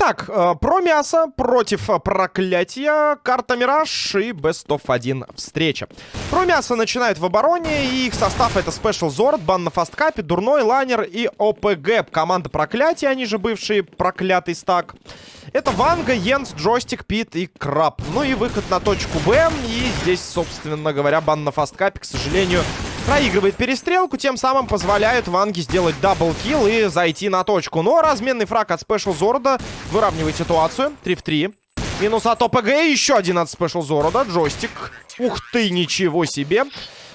Итак, э, про мясо против э, проклятия, карта Мираж и Best of 1 встреча. Про мясо начинают в обороне, и их состав это Special Zord, бан на fastcup е, Дурной, Лайнер и ОПГ. Команда проклятия, они же бывшие проклятый стак. Это Ванга, Йенс, Джойстик, Пит и Краб. Ну и выход на точку Б. И здесь, собственно говоря, бан на fastcup е, к сожалению, проигрывает перестрелку. Тем самым позволяет Ванге сделать double kill и зайти на точку. Но разменный фраг от Special Zord а выравнивает ситуацию. 3 в 3. Минус от ОПГ. Еще один от Спешл Зорда. Джойстик. Ух ты, ничего себе.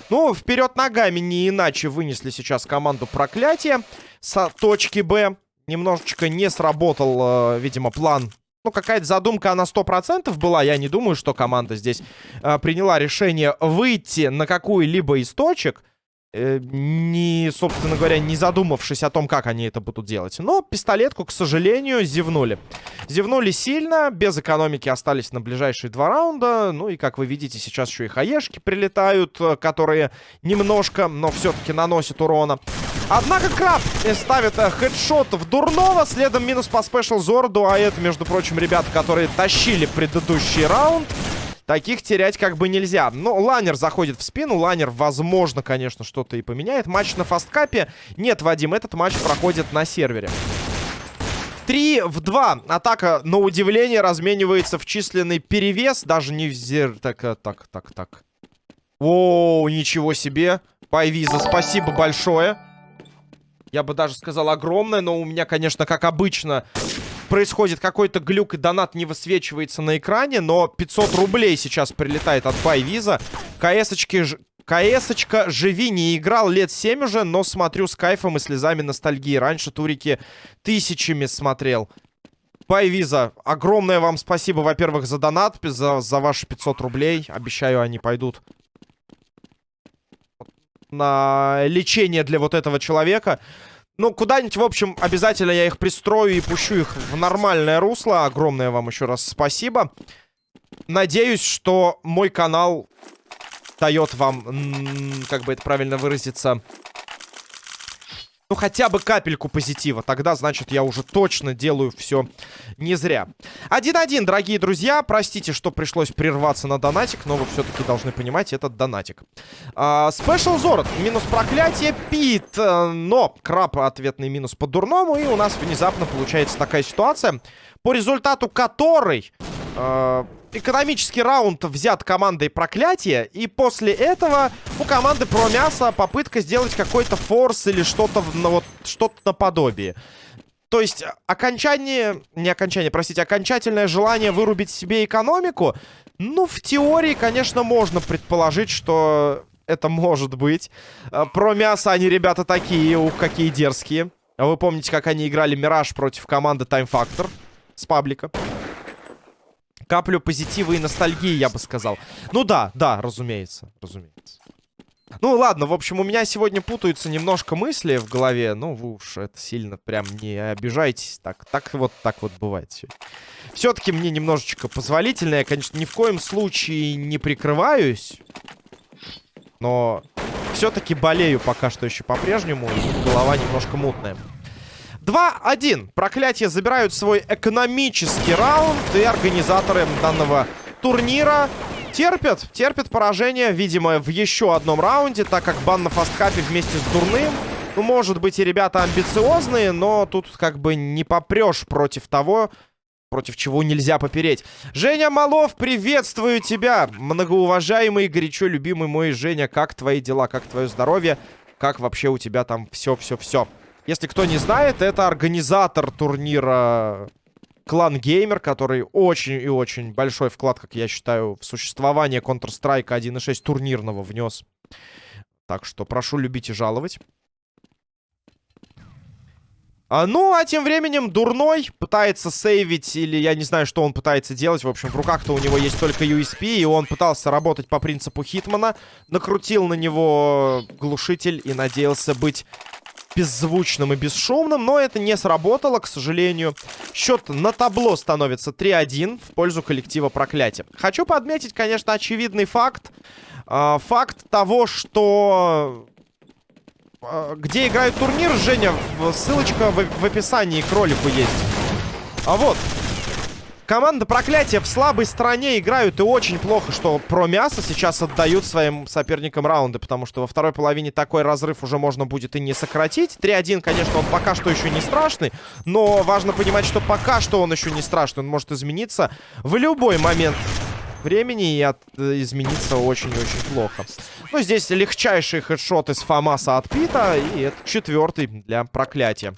Ну, вперед ногами не иначе вынесли сейчас команду проклятия с точки Б немножечко не сработал, э, видимо, план. Ну, какая-то задумка, она 100% была. Я не думаю, что команда здесь э, приняла решение выйти на какую-либо из точек. Э, не, собственно говоря, не задумавшись о том, как они это будут делать. Но пистолетку, к сожалению, зевнули. Зевнули сильно, без экономики остались на ближайшие два раунда. Ну и, как вы видите, сейчас еще и хаешки прилетают, э, которые немножко, но все-таки наносят урона. Однако Краб ставит э, хедшот в Дурного, следом минус по спешл Зорду, а это, между прочим, ребята, которые тащили предыдущий раунд. Таких терять как бы нельзя. Но Ланер заходит в спину. Ланер, возможно, конечно, что-то и поменяет. Матч на фасткапе. Нет, Вадим, этот матч проходит на сервере. 3 в 2. Атака, на удивление, разменивается в численный перевес. Даже не в зер... Так, э, так, так, так. О, ничего себе. Пайвиза, спасибо большое. Я бы даже сказал огромное, но у меня, конечно, как обычно, происходит какой-то глюк, и донат не высвечивается на экране, но 500 рублей сейчас прилетает от Байвиза. КС-очки... КС-очка живи, не играл лет 7 уже, но смотрю с кайфом и слезами ностальгии. Раньше турики тысячами смотрел. Байвиза, огромное вам спасибо, во-первых, за донат, за, за ваши 500 рублей. Обещаю, они пойдут на лечение для вот этого человека. Ну, куда-нибудь, в общем, обязательно я их пристрою и пущу их в нормальное русло. Огромное вам еще раз спасибо. Надеюсь, что мой канал дает вам, как бы это правильно выразиться, ну, хотя бы капельку позитива. Тогда, значит, я уже точно делаю все не зря. 1-1, дорогие друзья. Простите, что пришлось прерваться на донатик, но вы все-таки должны понимать этот донатик. Спешл Зорд. Минус проклятие. Пит. Э, но краб ответный минус по дурному. И у нас внезапно получается такая ситуация, по результату которой... Э, экономический раунд взят командой проклятия. И после этого у команды про мясо попытка сделать какой-то форс или что-то ну, вот, что-то наподобие. То есть окончание, не окончание, простите, окончательное желание вырубить себе экономику. Ну, в теории, конечно, можно предположить, что это может быть. А, про мясо они, ребята, такие, ух, какие дерзкие. Вы помните, как они играли Мираж против команды Time Factor с паблика? Каплю позитива и ностальгии, я бы сказал. Ну да, да, разумеется, разумеется. Ну ладно, в общем, у меня сегодня путаются немножко мысли в голове. Ну, вы уж это сильно прям не обижайтесь. Так, так вот, так вот бывает сегодня. Все-таки мне немножечко позволительно. Я, конечно, ни в коем случае не прикрываюсь. Но все-таки болею пока что еще по-прежнему. Голова немножко мутная. 2-1. Проклятие забирают свой экономический раунд. И организаторы данного турнира терпят. Терпят поражение, видимо, в еще одном раунде. Так как бан на фасткапе вместе с Дурным. Ну, может быть, и ребята амбициозные, но тут как бы не попрешь против того, против чего нельзя попереть. Женя Малов, приветствую тебя! Многоуважаемый, горячо любимый мой Женя, как твои дела, как твое здоровье? Как вообще у тебя там все-все-все? Если кто не знает, это организатор турнира Клан Геймер, который очень и очень большой вклад, как я считаю, в существование Counter-Strike 1.6 турнирного внес. Так что прошу любить и жаловать. А, ну, а тем временем Дурной пытается сейвить, или я не знаю, что он пытается делать. В общем, в руках-то у него есть только USP, и он пытался работать по принципу Хитмана. Накрутил на него глушитель и надеялся быть беззвучным и бесшумным, но это не сработало, к сожалению. Счет на табло становится 3-1 в пользу коллектива проклятия. Хочу подметить, конечно, очевидный факт. Э, факт того, что... Э, где играют турнир, Женя, ссылочка в, в описании к ролику есть. А вот. Команда проклятия в слабой стороне играют и очень плохо, что про мясо сейчас отдают своим соперникам раунды, потому что во второй половине такой разрыв уже можно будет и не сократить. 3-1, конечно, он пока что еще не страшный, но важно понимать, что пока что он еще не страшный, он может измениться в любой момент времени и от, э, измениться очень-очень плохо. Ну, здесь легчайший хедшот из Фамаса от Пита, и это четвертый для проклятия.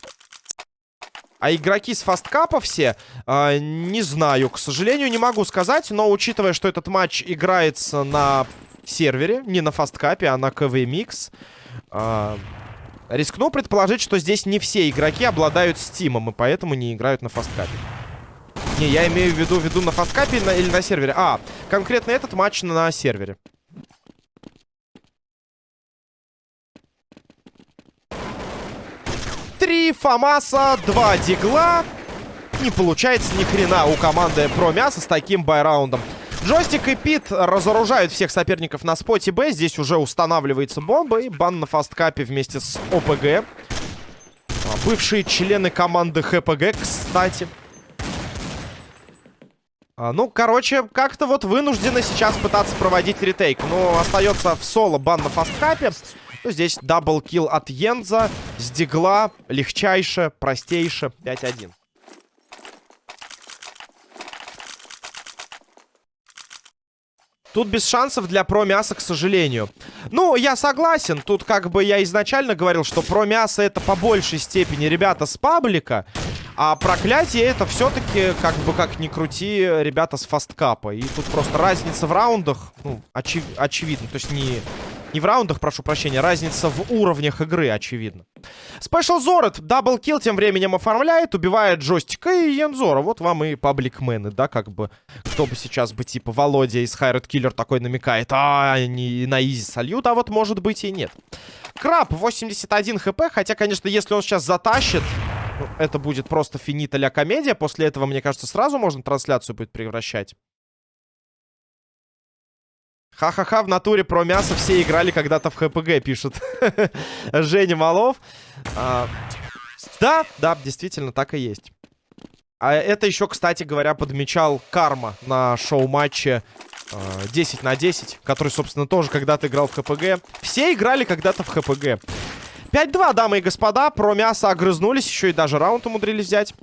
А игроки с фасткапа все, э, не знаю, к сожалению, не могу сказать. Но учитывая, что этот матч играется на сервере, не на фасткапе, а на КВ-микс, э, рискну предположить, что здесь не все игроки обладают стимом, и поэтому не играют на фасткапе. Не, я имею в виду, виду на фасткапе на, или на сервере. А, конкретно этот матч на сервере. Три Фамаса, два Дигла. Не получается ни хрена у команды про мясо с таким байраундом. Джойстик и Пит разоружают всех соперников на споте Б. Здесь уже устанавливается бомба. И бан на фасткапе вместе с ОПГ. А, бывшие члены команды ХПГ, кстати. А, ну, короче, как-то вот вынуждены сейчас пытаться проводить retake. Но остается в соло бан на fastcup е. Ну, здесь double kill от Йенза. С дигла. Легчайше, простейше. 5-1. Тут без шансов для про мяса, к сожалению. Ну, я согласен. Тут как бы я изначально говорил, что про мясо это по большей степени ребята с паблика. А проклятие это все-таки, как бы как ни крути, ребята с fastcup а. И тут просто разница в раундах, ну, очев очевидно. То есть не не в раундах, прошу прощения. Разница в уровнях игры, очевидно. Special Zord double kill тем временем оформляет. Убивает Джойстика и Янзора. Вот вам и пабликмены, да, как бы. Кто бы сейчас бы, типа, Володя из Hired Killer такой намекает. А, не на easy сольют, а вот может быть и нет. Краб 81 хп. Хотя, конечно, если он сейчас затащит... Это будет просто финита ля комедия. После этого, мне кажется, сразу можно трансляцию будет превращать. Ха-ха-ха, в натуре про мясо все играли когда-то в ХПГ, пишет Женя Малов. А, да, да, действительно, так и есть. А это еще, кстати говоря, подмечал Карма на шоу-матче э, 10 на 10, который, собственно, тоже когда-то играл в ХПГ. Все играли когда-то в ХПГ. 5-2, дамы и господа, про мясо огрызнулись, еще и даже раунд умудрились взять.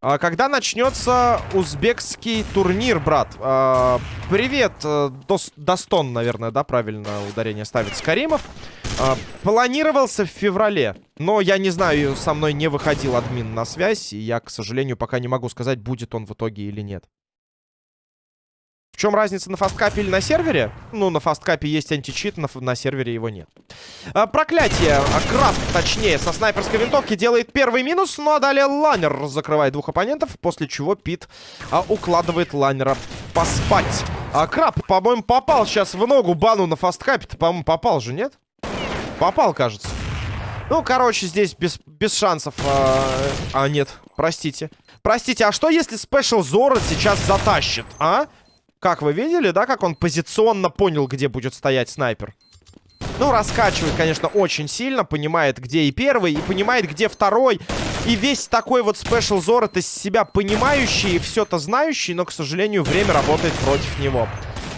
А, когда начнется узбекский турнир, брат? А, привет, э, Дос, Достон, наверное, да, правильно ударение ставит Скаримов. А, планировался в феврале, но я не знаю, со мной не выходил админ на связь, и я, к сожалению, пока не могу сказать, будет он в итоге или нет. В чем разница на фасткапе или на сервере? Ну, на фасткапе есть античит, на, на сервере его нет. А, проклятие. А, краб, точнее, со снайперской винтовки делает первый минус. Ну, а далее лайнер закрывает двух оппонентов, после чего Пит а, укладывает лайнера поспать. А Краб, по-моему, попал сейчас в ногу бану на фасткапе. По-моему, попал же, нет? Попал, кажется. Ну, короче, здесь без, без шансов. А, а, нет, простите. Простите, а что если Спешл Зорот сейчас затащит, а? Как вы видели, да, как он позиционно понял, где будет стоять снайпер? Ну, раскачивает, конечно, очень сильно, понимает, где и первый, и понимает, где второй. И весь такой вот спешл Зор это себя понимающий и все-то знающий, но, к сожалению, время работает против него.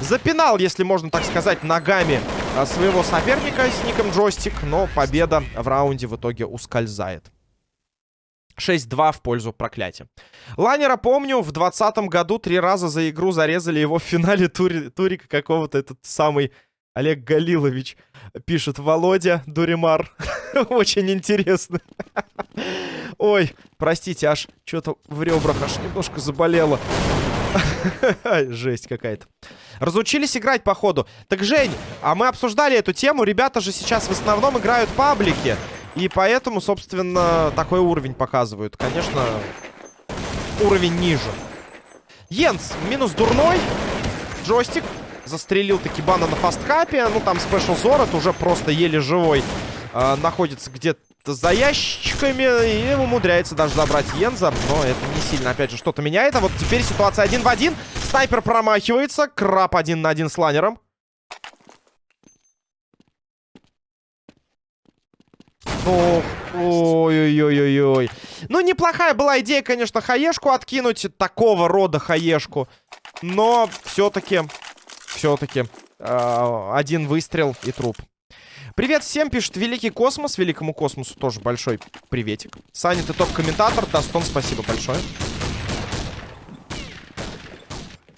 Запинал, если можно так сказать, ногами а, своего соперника с ником Джойстик, но победа в раунде в итоге ускользает. 6-2 в пользу проклятия. Лайнера, помню, в 2020 году три раза за игру зарезали его в финале тури турика какого-то, этот самый Олег Галилович. Пишет Володя Дуримар. Очень интересно. Ой, простите, аж что-то в ребрах аж немножко заболело. Жесть какая-то. Разучились играть, походу. Так, Жень, а мы обсуждали эту тему. Ребята же сейчас в основном играют паблики. И поэтому, собственно, такой уровень показывают. Конечно, уровень ниже. Йенс, минус дурной. Джойстик. Застрелил таки бана на фасткапе. Ну, там спешл Зорот уже просто еле живой. Э, находится где-то за ящиками и умудряется даже забрать Йенза. Но это не сильно, опять же, что-то меняет. А вот теперь ситуация один в один. Снайпер промахивается. Краб один на один с лайнером. Ну, ой-ой-ой-ой. Ну, неплохая была идея, конечно, хаешку откинуть. Такого рода хаешку. Но все-таки, все-таки, э, один выстрел и труп. Привет всем, пишет Великий Космос. Великому Космосу тоже большой приветик. Саня, ты топ-комментатор. Дастон, спасибо большое.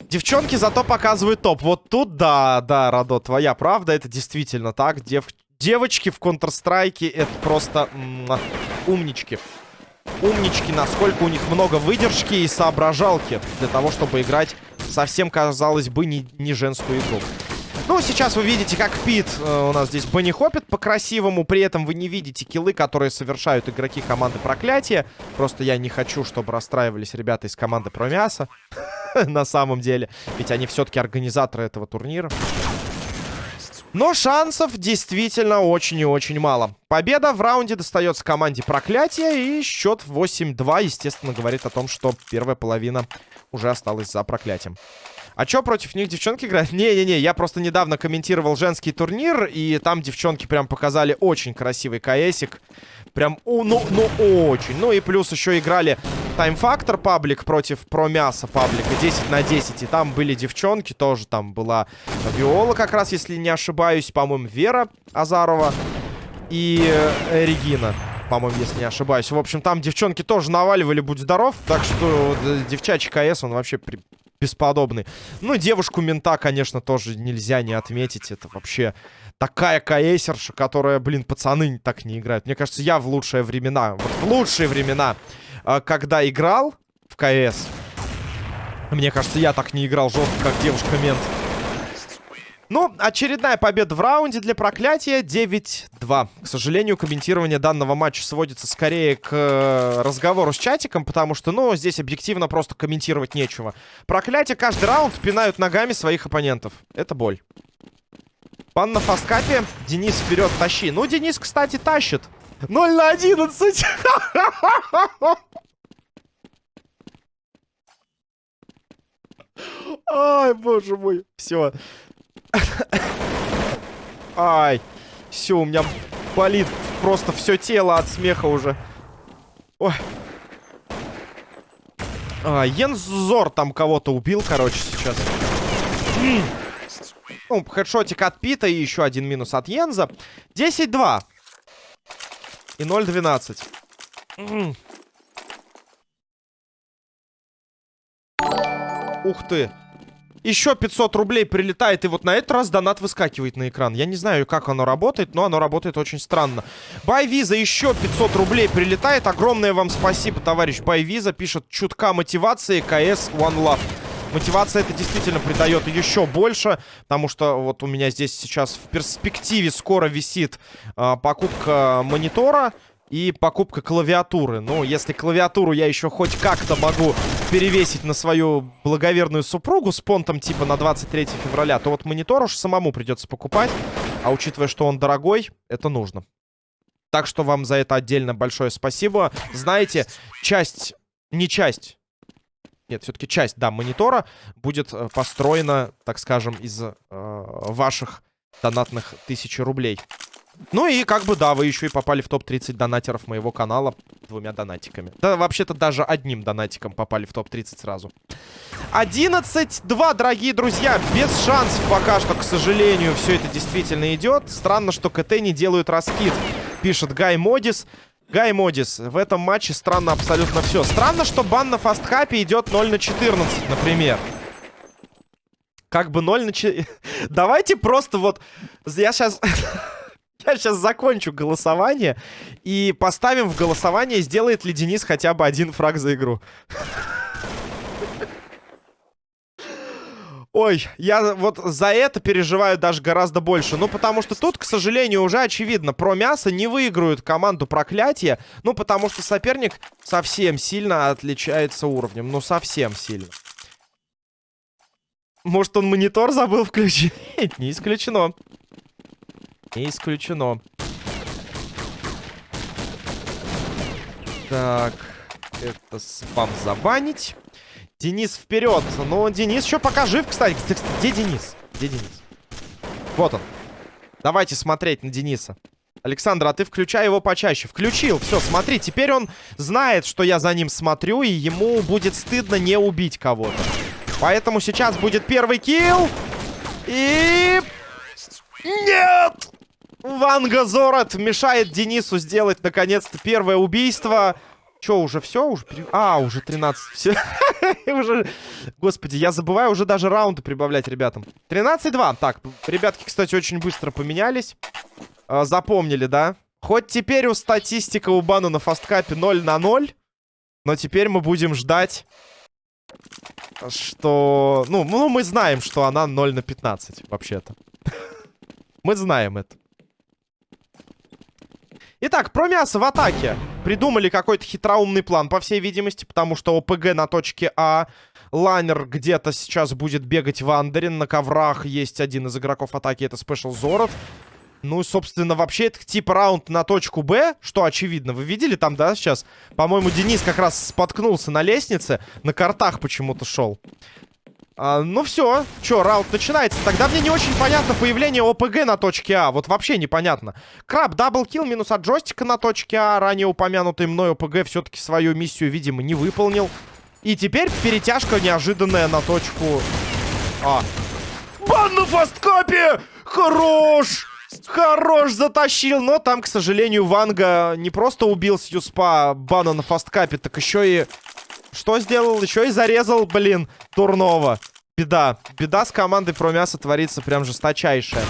Девчонки зато показывают топ. Вот тут, да, да, Радо, твоя правда. Это действительно так. Дев... Девочки в Counter-Strike это просто умнички. Умнички, насколько у них много выдержки и соображалки для того, чтобы играть совсем, казалось бы, не, не женскую игру. Ну, сейчас вы видите, как Пит э, у нас здесь банихопит по-красивому. При этом вы не видите киллы, которые совершают игроки команды Проклятия. Просто я не хочу, чтобы расстраивались ребята из команды Промяса. На самом деле. Ведь они все-таки организаторы этого турнира. Но шансов действительно очень и очень мало. Победа в раунде достается команде Проклятия. И счет 8-2, естественно, говорит о том, что первая половина уже осталась за Проклятием. А чё, против них девчонки играют? Не-не-не, я просто недавно комментировал женский турнир, и там девчонки прям показали очень красивый КСик. Прям, ну, ну, очень. Ну и плюс еще играли Time Factor паблик против Промяса паблика 10 на 10. И там были девчонки, тоже там была Виола как раз, если не ошибаюсь. По-моему, Вера Азарова и э, Регина по-моему, если не ошибаюсь. В общем, там девчонки тоже наваливали, будь здоров. Так что э, девчачий КС, он вообще при бесподобный. Ну, девушку-мента, конечно, тоже нельзя не отметить. Это вообще такая КСерша, которая, блин, пацаны так не играют. Мне кажется, я в лучшие времена, вот в лучшие времена, когда играл в КС, мне кажется, я так не играл жестко, как девушка-мент. Ну, очередная победа в раунде для проклятия 9-2. К сожалению, комментирование данного матча сводится скорее к э, разговору с чатиком, потому что, ну, здесь объективно просто комментировать нечего. Проклятие каждый раунд пинают ногами своих оппонентов. Это боль. Пан на фасткапе. Денис вперед, тащи. Ну, Денис, кстати, тащит. 0 на 11. Ай, боже мой. Все. Ай. Все, у меня болит просто все тело от смеха уже. Ой. А, Йензор там кого-то убил, короче, сейчас. Ну, хедшотик от Пита и еще один минус от Йенза. 10-2. И 0-12. Ух ты. Еще 500 рублей прилетает, и вот на этот раз донат выскакивает на экран. Я не знаю, как оно работает, но оно работает очень странно. Байвиза еще 500 рублей прилетает. Огромное вам спасибо, товарищ Байвиза. Пишет, чутка мотивации, КС One Love. Мотивация это действительно придает еще больше, потому что вот у меня здесь сейчас в перспективе скоро висит э, покупка монитора и покупка клавиатуры. Ну, если клавиатуру я еще хоть как-то могу перевесить на свою благоверную супругу с понтом типа на 23 февраля, то вот монитор уж самому придется покупать. А учитывая, что он дорогой, это нужно. Так что вам за это отдельно большое спасибо. Знаете, часть, не часть, нет, все-таки часть, да, монитора будет э, построена, так скажем, из э, ваших донатных тысячи рублей. Ну и как бы, да, вы еще и попали в топ-30 донатеров моего канала двумя донатиками. Да, вообще-то даже одним донатиком попали в топ-30 сразу. 11-2, дорогие друзья. Без шансов пока что, к сожалению, все это действительно идет. Странно, что КТ не делают раскид, пишет Гай Модис. Гай Модис, в этом матче странно абсолютно все. Странно, что бан на фастхапе идет 0 на 14, например. Как бы 0 на 4... Давайте просто вот... Я сейчас... Я сейчас закончу голосование и поставим в голосование, сделает ли Денис хотя бы один фраг за игру. Ой, я вот за это переживаю даже гораздо больше. Ну, потому что тут, к сожалению, уже очевидно. Про мясо не выиграют команду проклятия. Ну, потому что соперник совсем сильно отличается уровнем. Ну, совсем сильно. Может, он монитор забыл включить? Не исключено. Не исключено. Так, это спам забанить. Денис вперед. Ну, Денис еще пока жив, кстати. Где Денис? Где Денис? Вот он. Давайте смотреть на Дениса. Александр, а ты включай его почаще. Включил. Все, смотри, теперь он знает, что я за ним смотрю, и ему будет стыдно не убить кого-то. Поэтому сейчас будет первый килл. И... Нет! Ванга Зорот мешает Денису сделать, наконец-то, первое убийство. Че, уже все? Уже. А, уже 13. Все. уже... Господи, я забываю уже даже раунды прибавлять ребятам. 13-2. Так, ребятки, кстати, очень быстро поменялись. А, запомнили, да? Хоть теперь у статистика у Бану на фасткапе 0 на 0. Но теперь мы будем ждать, что... Ну, ну мы знаем, что она 0 на 15, вообще-то. мы знаем это. Итак, про мясо в атаке. Придумали какой-то хитроумный план, по всей видимости, потому что ОПГ на точке А. Лайнер где-то сейчас будет бегать в Андерин. На коврах есть один из игроков атаки, это Спешл Зорот. Ну, и, собственно, вообще это типа раунд на точку Б, что очевидно. Вы видели там, да, сейчас? По-моему, Денис как раз споткнулся на лестнице, на картах почему-то шел. А, ну все, что, раунд начинается. Тогда мне не очень понятно появление ОПГ на точке А. Вот вообще непонятно. Краб, double kill, минус от джойстика на точке А. Ранее упомянутый мной ОПГ все-таки свою миссию, видимо, не выполнил. И теперь перетяжка неожиданная на точку А. Бан на fastcup е! Хорош! Хорош, затащил. Но там, к сожалению, Ванга не просто убил с USP а бана на fastcup е, так еще и что сделал? Еще и зарезал, блин, Турнова. Беда. Беда с командой про мясо творится прям жесточайшая.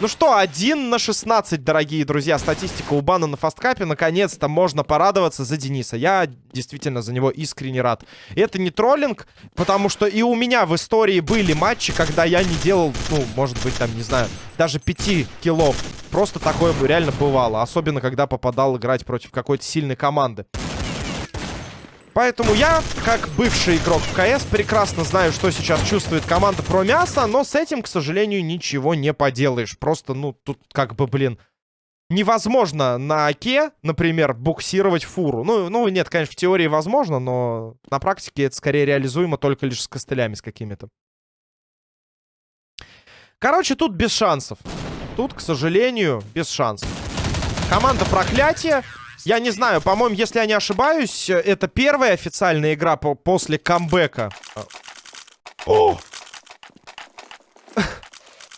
Ну что, 1 на 16, дорогие друзья. Статистика у Бана на фасткапе. Наконец-то можно порадоваться за Дениса. Я действительно за него искренне рад. Это не троллинг, потому что и у меня в истории были матчи, когда я не делал, ну, может быть, там, не знаю, даже 5 киллов. Просто такое бы реально бывало. Особенно, когда попадал играть против какой-то сильной команды. Поэтому я, как бывший игрок в КС, прекрасно знаю, что сейчас чувствует команда про мясо, но с этим, к сожалению, ничего не поделаешь. Просто, ну, тут как бы, блин, невозможно на Оке, например, буксировать фуру. Ну, ну, нет, конечно, в теории возможно, но на практике это скорее реализуемо только лишь с костылями с какими-то. Короче, тут без шансов. Тут, к сожалению, без шансов. Команда проклятия я не знаю, по-моему, если я не ошибаюсь, это первая официальная игра по после камбэка. О!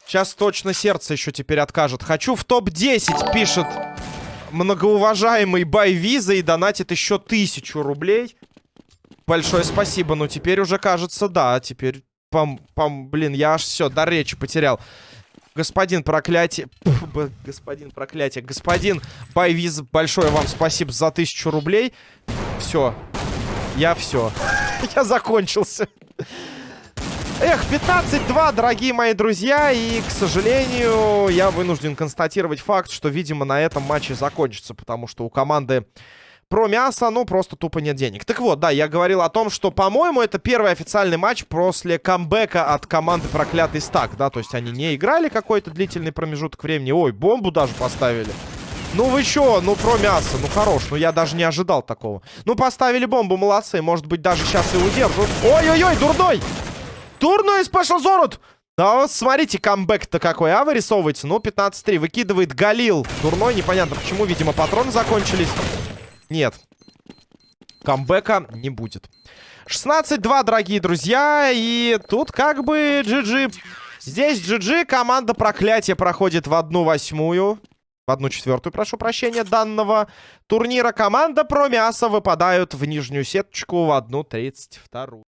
Сейчас точно сердце еще теперь откажет. Хочу в топ-10, пишет многоуважаемый Байвиза и донатит еще тысячу рублей. Большое спасибо. Ну, теперь уже кажется, да. Теперь, пам, пам, блин, я аж все, до речи потерял. Господин проклятие... Господин проклятие. Господин Байвиз, большое вам спасибо за тысячу рублей. Все. Я все. Я закончился. Эх, 15-2, дорогие мои друзья. И, к сожалению, я вынужден констатировать факт, что, видимо, на этом матче закончится. Потому что у команды про мясо, ну, просто тупо нет денег. Так вот, да, я говорил о том, что, по-моему, это первый официальный матч после камбэка от команды Проклятый Стак, да, то есть они не играли какой-то длительный промежуток времени. Ой, бомбу даже поставили. Ну вы чё, ну про мясо, ну хорош, ну я даже не ожидал такого. Ну поставили бомбу, молодцы, может быть даже сейчас и удержат. Ой-ой-ой, дурной! Дурной спешл Зорут! Да вот смотрите, камбэк-то какой, а, вырисовывается? Ну, 15-3, выкидывает Галил. Дурной, непонятно почему, видимо, патроны закончились. Нет. Камбэка не будет. 16-2, дорогие друзья. И тут как бы GG. Здесь GG. Команда проклятия проходит в одну восьмую. В одну четвертую, прошу прощения, данного турнира. Команда про мясо выпадают в нижнюю сеточку в одну тридцать вторую.